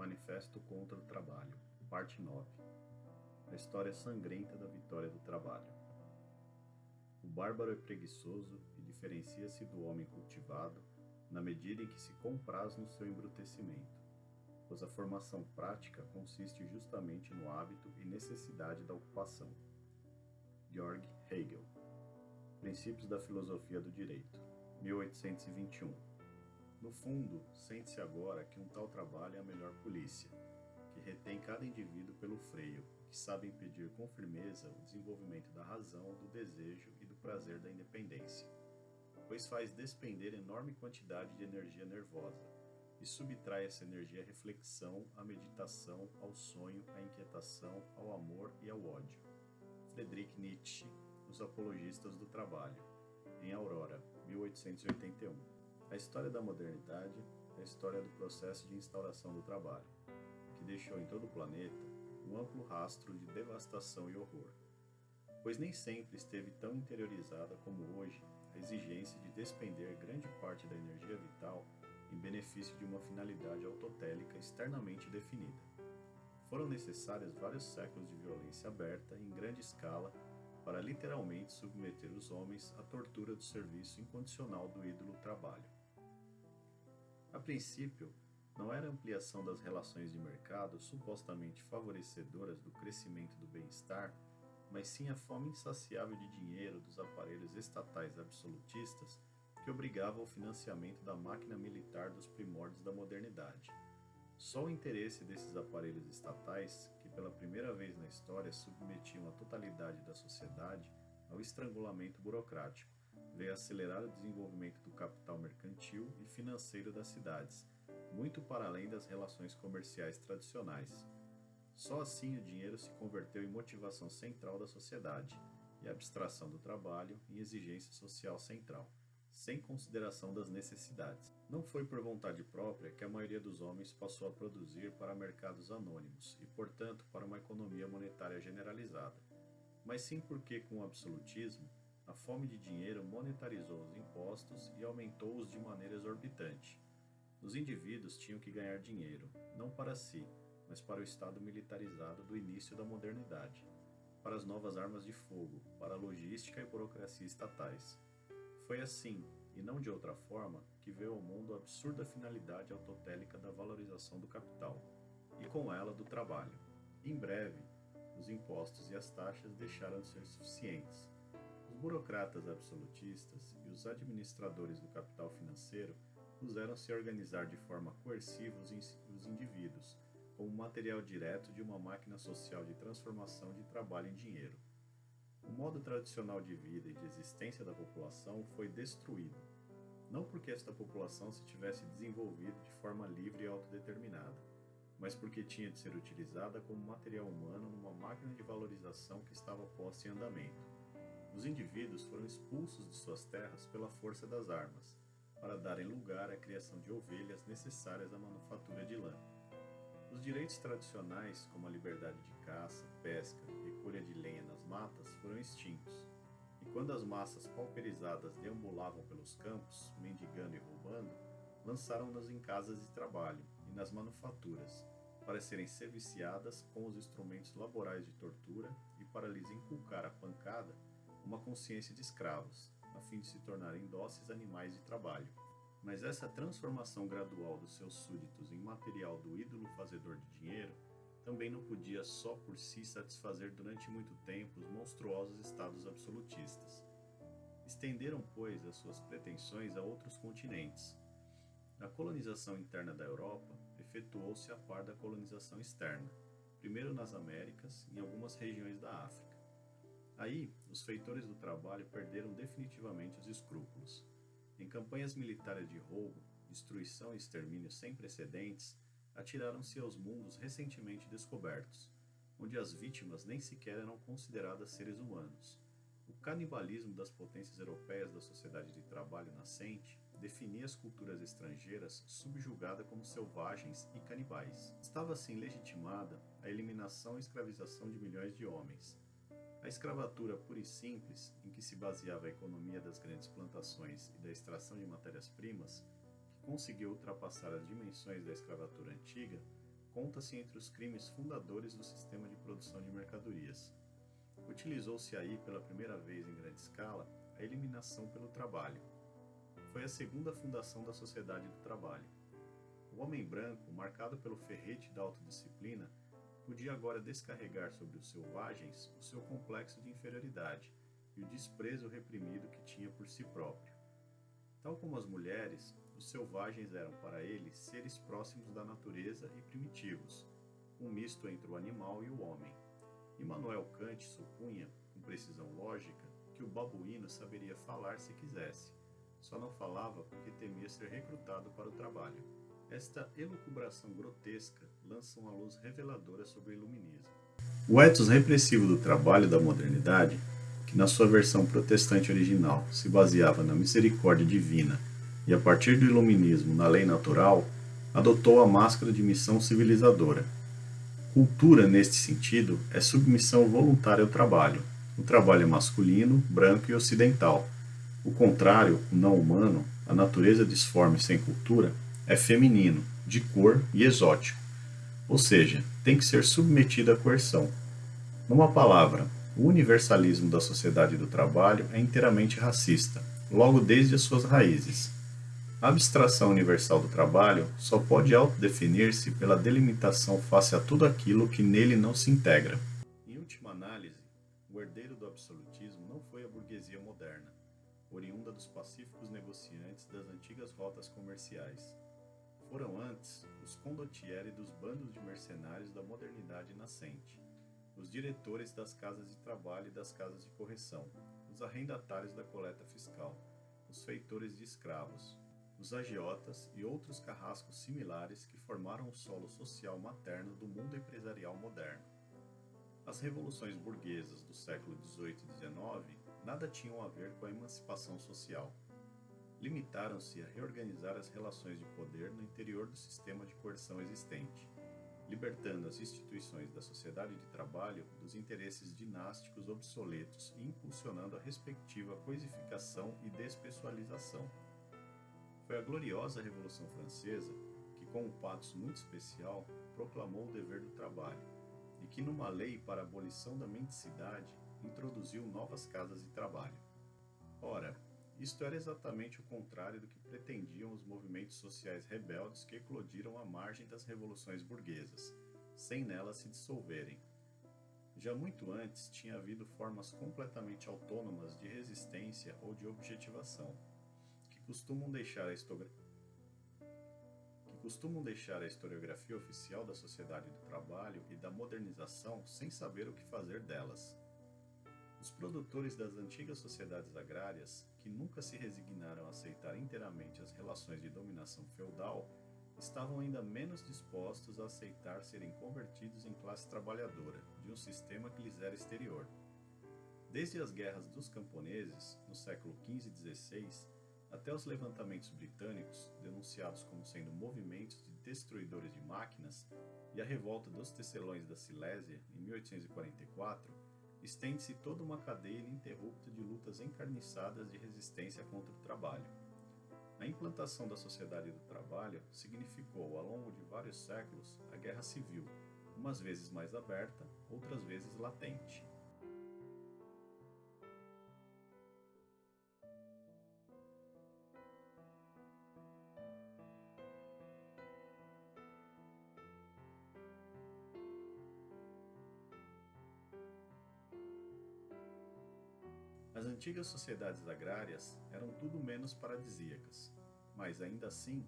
Manifesto contra o Trabalho, Parte 9 A história sangrenta da vitória do trabalho. O bárbaro é preguiçoso e diferencia-se do homem cultivado na medida em que se compraz no seu embrutecimento, pois a formação prática consiste justamente no hábito e necessidade da ocupação. Georg Hegel Princípios da Filosofia do Direito, 1821 no fundo, sente-se agora que um tal trabalho é a melhor polícia, que retém cada indivíduo pelo freio, que sabe impedir com firmeza o desenvolvimento da razão, do desejo e do prazer da independência, pois faz despender enorme quantidade de energia nervosa e subtrai essa energia à reflexão, à meditação, ao sonho, à inquietação, ao amor e ao ódio. Friedrich Nietzsche, Os Apologistas do Trabalho, em Aurora, 1881. A história da modernidade é a história do processo de instauração do trabalho, que deixou em todo o planeta um amplo rastro de devastação e horror. Pois nem sempre esteve tão interiorizada como hoje a exigência de despender grande parte da energia vital em benefício de uma finalidade autotélica externamente definida. Foram necessários vários séculos de violência aberta em grande escala para literalmente submeter os homens à tortura do serviço incondicional do ídolo trabalho. A princípio, não era ampliação das relações de mercado supostamente favorecedoras do crescimento do bem-estar, mas sim a fome insaciável de dinheiro dos aparelhos estatais absolutistas que obrigava ao financiamento da máquina militar dos primórdios da modernidade. Só o interesse desses aparelhos estatais, que pela primeira vez na história submetiam a totalidade da sociedade ao estrangulamento burocrático, veio acelerar o desenvolvimento do capital mercantil e financeiro das cidades, muito para além das relações comerciais tradicionais. Só assim o dinheiro se converteu em motivação central da sociedade e abstração do trabalho em exigência social central, sem consideração das necessidades. Não foi por vontade própria que a maioria dos homens passou a produzir para mercados anônimos e, portanto, para uma economia monetária generalizada, mas sim porque, com o absolutismo, a fome de dinheiro monetarizou os impostos e aumentou-os de maneira exorbitante. Os indivíduos tinham que ganhar dinheiro, não para si, mas para o Estado militarizado do início da modernidade, para as novas armas de fogo, para a logística e burocracia estatais. Foi assim, e não de outra forma, que veio ao mundo a absurda finalidade autotélica da valorização do capital, e com ela do trabalho. Em breve, os impostos e as taxas deixaram de ser suficientes burocratas absolutistas e os administradores do capital financeiro puseram-se a organizar de forma coerciva os indivíduos, como material direto de uma máquina social de transformação de trabalho em dinheiro. O modo tradicional de vida e de existência da população foi destruído, não porque esta população se tivesse desenvolvido de forma livre e autodeterminada, mas porque tinha de ser utilizada como material humano numa máquina de valorização que estava posta em andamento os indivíduos foram expulsos de suas terras pela força das armas, para darem lugar à criação de ovelhas necessárias à manufatura de lã. Os direitos tradicionais, como a liberdade de caça, pesca e colha de lenha nas matas, foram extintos. E quando as massas pauperizadas deambulavam pelos campos, mendigando e roubando, lançaram-nas em casas de trabalho e nas manufaturas, para serem serviciadas com os instrumentos laborais de tortura e para lhes inculcar a pancada uma consciência de escravos, a fim de se tornarem dóceis animais de trabalho. Mas essa transformação gradual dos seus súditos em material do ídolo fazedor de dinheiro também não podia só por si satisfazer durante muito tempo os monstruosos estados absolutistas. Estenderam, pois, as suas pretensões a outros continentes. A colonização interna da Europa efetuou-se a par da colonização externa, primeiro nas Américas e em algumas regiões da África. Aí, os feitores do trabalho perderam definitivamente os escrúpulos. Em campanhas militares de roubo, destruição e extermínio sem precedentes, atiraram-se aos mundos recentemente descobertos, onde as vítimas nem sequer eram consideradas seres humanos. O canibalismo das potências europeias da sociedade de trabalho nascente definia as culturas estrangeiras subjugada como selvagens e canibais. Estava assim legitimada a eliminação e escravização de milhões de homens, a escravatura pura e simples, em que se baseava a economia das grandes plantações e da extração de matérias-primas, que conseguiu ultrapassar as dimensões da escravatura antiga, conta-se entre os crimes fundadores do sistema de produção de mercadorias. Utilizou-se aí pela primeira vez em grande escala a eliminação pelo trabalho. Foi a segunda fundação da sociedade do trabalho. O homem branco, marcado pelo ferrete da autodisciplina, podia agora descarregar sobre os selvagens o seu complexo de inferioridade e o desprezo reprimido que tinha por si próprio. Tal como as mulheres, os selvagens eram para ele seres próximos da natureza e primitivos, um misto entre o animal e o homem. Immanuel Kant supunha, com precisão lógica, que o babuíno saberia falar se quisesse, só não falava porque temia ser recrutado para o trabalho. Esta elucubração grotesca lança uma luz reveladora sobre o iluminismo. O ethos repressivo do trabalho da modernidade, que na sua versão protestante original se baseava na misericórdia divina e a partir do iluminismo na lei natural, adotou a máscara de missão civilizadora. Cultura, neste sentido, é submissão voluntária ao trabalho. O trabalho é masculino, branco e ocidental. O contrário, o não humano, a natureza disforme sem cultura, é feminino, de cor e exótico. Ou seja, tem que ser submetido à coerção. Numa palavra, o universalismo da sociedade do trabalho é inteiramente racista, logo desde as suas raízes. A abstração universal do trabalho só pode autodefinir-se pela delimitação face a tudo aquilo que nele não se integra. Em última análise, o herdeiro do absolutismo não foi a burguesia moderna, oriunda dos pacíficos negociantes das antigas rotas comerciais. Foram antes os condottieri dos bandos de mercenários da modernidade nascente, os diretores das casas de trabalho e das casas de correção, os arrendatários da coleta fiscal, os feitores de escravos, os agiotas e outros carrascos similares que formaram o solo social materno do mundo empresarial moderno. As revoluções burguesas do século XVIII e XIX nada tinham a ver com a emancipação social limitaram-se a reorganizar as relações de poder no interior do sistema de coerção existente, libertando as instituições da sociedade de trabalho dos interesses dinásticos obsoletos e impulsionando a respectiva coisificação e despessoalização. Foi a gloriosa Revolução Francesa que, com um patos muito especial, proclamou o dever do trabalho e que, numa lei para a abolição da mendicidade, introduziu novas casas de trabalho. Ora, isto era exatamente o contrário do que pretendiam os movimentos sociais rebeldes que eclodiram à margem das revoluções burguesas, sem nelas se dissolverem. Já muito antes tinha havido formas completamente autônomas de resistência ou de objetivação, que costumam deixar a historiografia costumam deixar a historiografia oficial da sociedade do trabalho e da modernização sem saber o que fazer delas. Os produtores das antigas sociedades agrárias, que nunca se resignaram a aceitar inteiramente as relações de dominação feudal, estavam ainda menos dispostos a aceitar serem convertidos em classe trabalhadora de um sistema que lhes era exterior. Desde as guerras dos camponeses, no século XV e XVI, até os levantamentos britânicos, denunciados como sendo movimentos de destruidores de máquinas, e a revolta dos tecelões da Silésia, em 1844, estende-se toda uma cadeia ininterrupta de lutas encarniçadas de resistência contra o trabalho. A implantação da sociedade do trabalho significou, ao longo de vários séculos, a guerra civil, umas vezes mais aberta, outras vezes latente. Antigas sociedades agrárias eram tudo menos paradisíacas, mas ainda assim,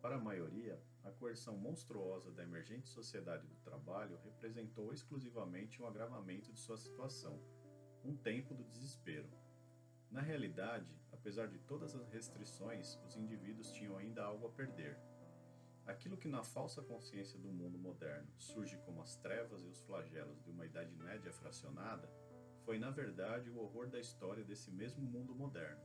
para a maioria, a coerção monstruosa da emergente sociedade do trabalho representou exclusivamente um agravamento de sua situação, um tempo do desespero. Na realidade, apesar de todas as restrições, os indivíduos tinham ainda algo a perder. Aquilo que na falsa consciência do mundo moderno surge como as trevas e os flagelos de uma Idade Média fracionada, foi na verdade o horror da história desse mesmo mundo moderno.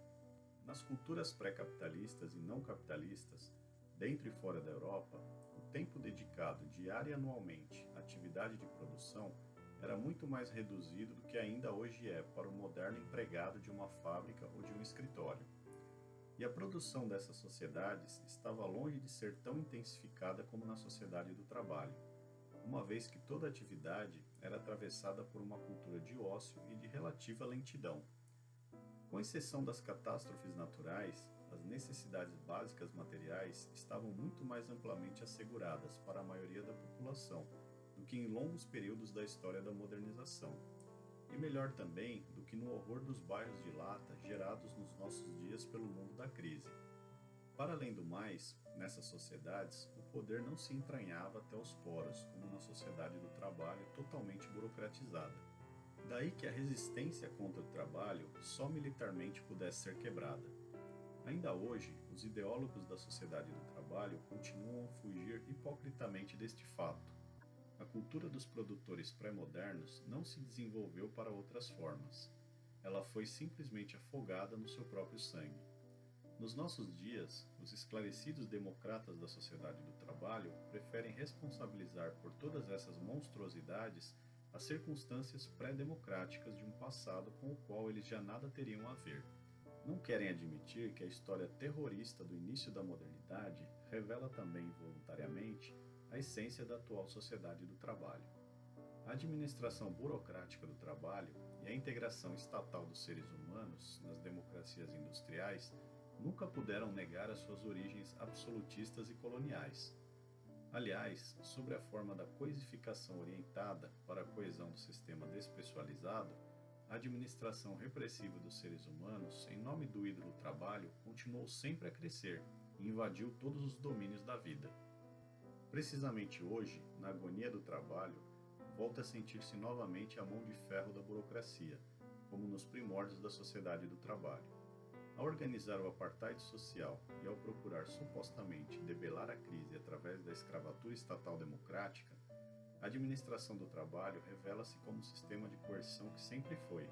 Nas culturas pré-capitalistas e não capitalistas, dentro e fora da Europa, o tempo dedicado diário e anualmente à atividade de produção era muito mais reduzido do que ainda hoje é para o moderno empregado de uma fábrica ou de um escritório. E a produção dessas sociedades estava longe de ser tão intensificada como na sociedade do trabalho. Uma vez que toda atividade era atravessada por uma cultura de ócio e de relativa lentidão. Com exceção das catástrofes naturais, as necessidades básicas materiais estavam muito mais amplamente asseguradas para a maioria da população do que em longos períodos da história da modernização. E melhor também do que no horror dos bairros de lata gerados nos nossos dias pelo mundo da crise. Para além do mais, nessas sociedades, o poder não se entranhava até os poros, como na sociedade do trabalho totalmente burocratizada. Daí que a resistência contra o trabalho só militarmente pudesse ser quebrada. Ainda hoje, os ideólogos da sociedade do trabalho continuam a fugir hipocritamente deste fato. A cultura dos produtores pré-modernos não se desenvolveu para outras formas. Ela foi simplesmente afogada no seu próprio sangue. Nos nossos dias, os esclarecidos democratas da sociedade do trabalho preferem responsabilizar por todas essas monstruosidades as circunstâncias pré-democráticas de um passado com o qual eles já nada teriam a ver. Não querem admitir que a história terrorista do início da modernidade revela também voluntariamente a essência da atual sociedade do trabalho. A administração burocrática do trabalho e a integração estatal dos seres humanos nas democracias industriais nunca puderam negar as suas origens absolutistas e coloniais. Aliás, sobre a forma da coisificação orientada para a coesão do sistema despessoalizado, a administração repressiva dos seres humanos, em nome do ídolo trabalho, continuou sempre a crescer e invadiu todos os domínios da vida. Precisamente hoje, na agonia do trabalho, volta a sentir-se novamente a mão de ferro da burocracia, como nos primórdios da sociedade do trabalho. Ao organizar o apartheid social e ao procurar supostamente debelar a crise através da escravatura estatal democrática, a administração do trabalho revela-se como um sistema de coerção que sempre foi.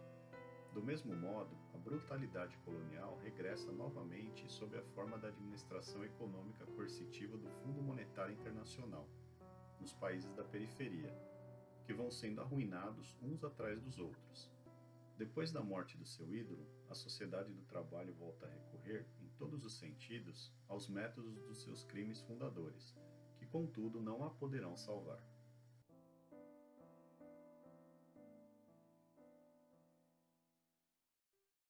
Do mesmo modo, a brutalidade colonial regressa novamente sob a forma da administração econômica coercitiva do Fundo Monetário Internacional, nos países da periferia, que vão sendo arruinados uns atrás dos outros. Depois da morte do seu ídolo, a sociedade do trabalho volta a recorrer, em todos os sentidos, aos métodos dos seus crimes fundadores, que contudo não a poderão salvar.